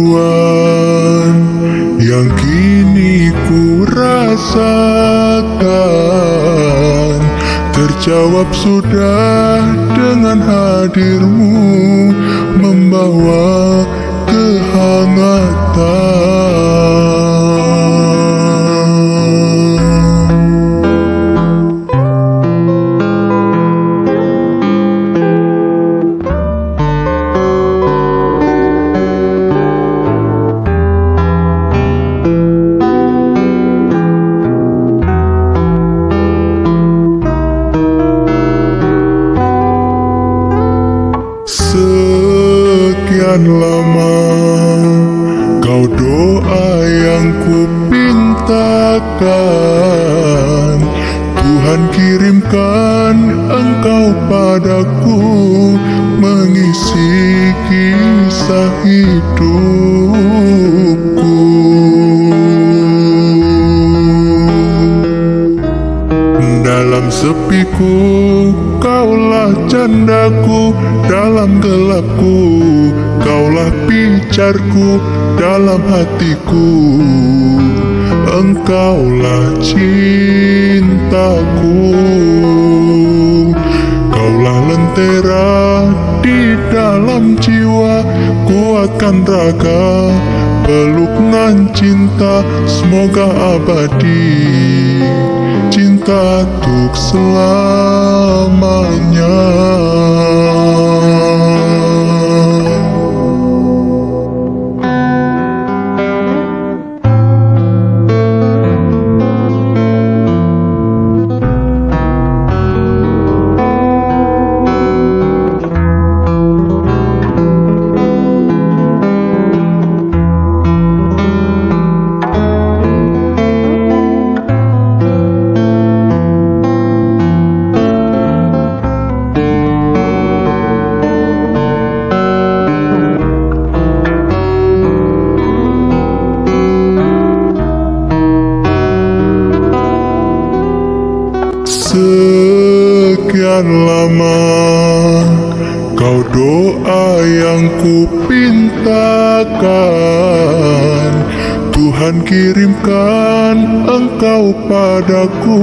Kerinduan yang kita rasakan Terjawab sudah dengan hadirmu Membawa kehangatan. Sekian lama. Kau doa yang ku pintakan Tuhan kirimkan engkau padaku Mengisi kisah hidupku sepiku Kaulah candaku dalam gelapku Kaulah picarku dalam hatiku. Engkaulah cintaku Kaulah lentera di dalam jiwa Kuatkan raga peluk nan cinta Semoga abadi. Cinta untuk selamanya Lama kau doa yang ku pintakan Tuhan kirimkan engkau padaku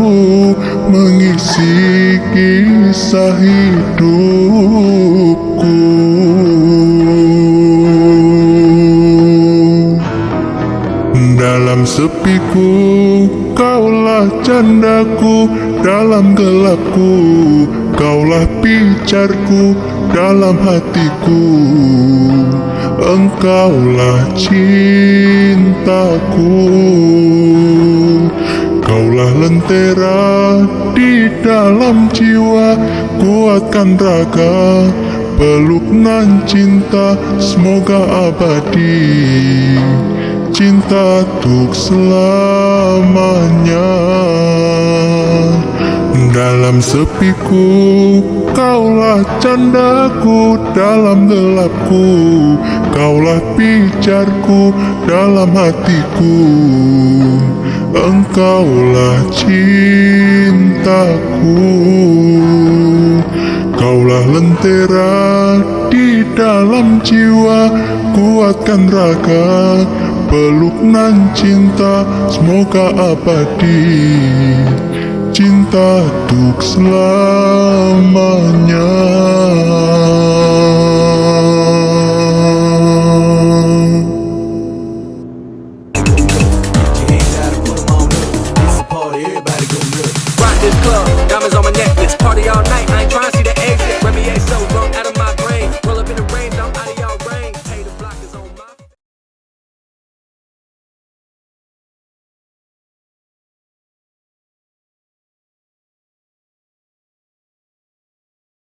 Mengisi kisah hidupku candaku Dalam gelapku, kaulah picarku Dalam hatiku, engkaulah cintaku. Kaulah lentera di dalam jiwa Kuatkan raga, peluk nan cinta Semoga abadi. Cinta untuk selamanya sepiku, kaulah candaku Dalam gelapku, kaulah picarku Dalam hatiku, engkaulah cintaku. Kaulah lentera di dalam jiwa. Kuatkan raga peluk nan cinta. Semoga abadi cinta untuk selamanya. Party all night.